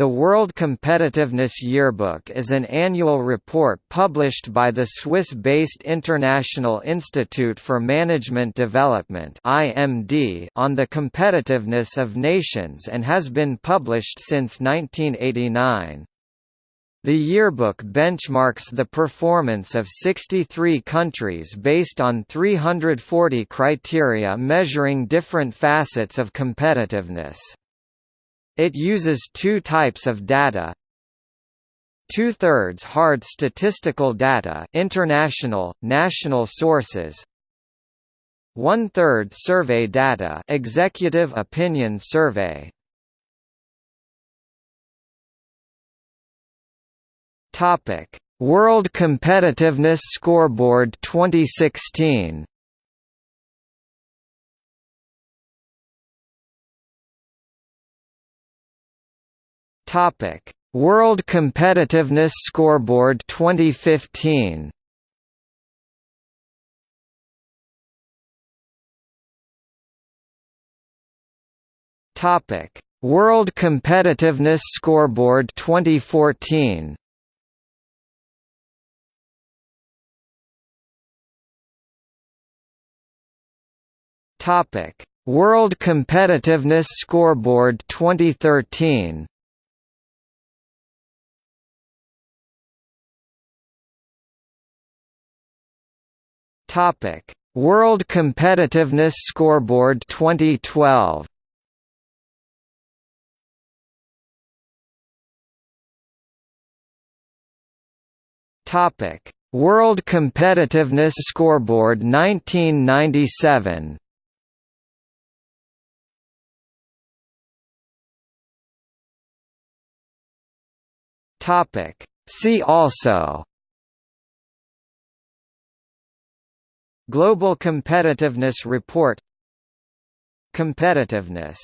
The World Competitiveness Yearbook is an annual report published by the Swiss-based International Institute for Management Development (IMD) on the competitiveness of nations and has been published since 1989. The yearbook benchmarks the performance of 63 countries based on 340 criteria measuring different facets of competitiveness. It uses two types of data. Two-thirds hard statistical data international, national sources. One-third survey data executive opinion survey. World Competitiveness Scoreboard 2016. Topic: World Competitiveness Scoreboard 2015. Topic: World Competitiveness Scoreboard 2014. Topic: World Competitiveness Scoreboard 2013. Topic: World Competitiveness Scoreboard 2012. Topic: World Competitiveness Scoreboard 1997. Topic: See also Global Competitiveness Report. Competitiveness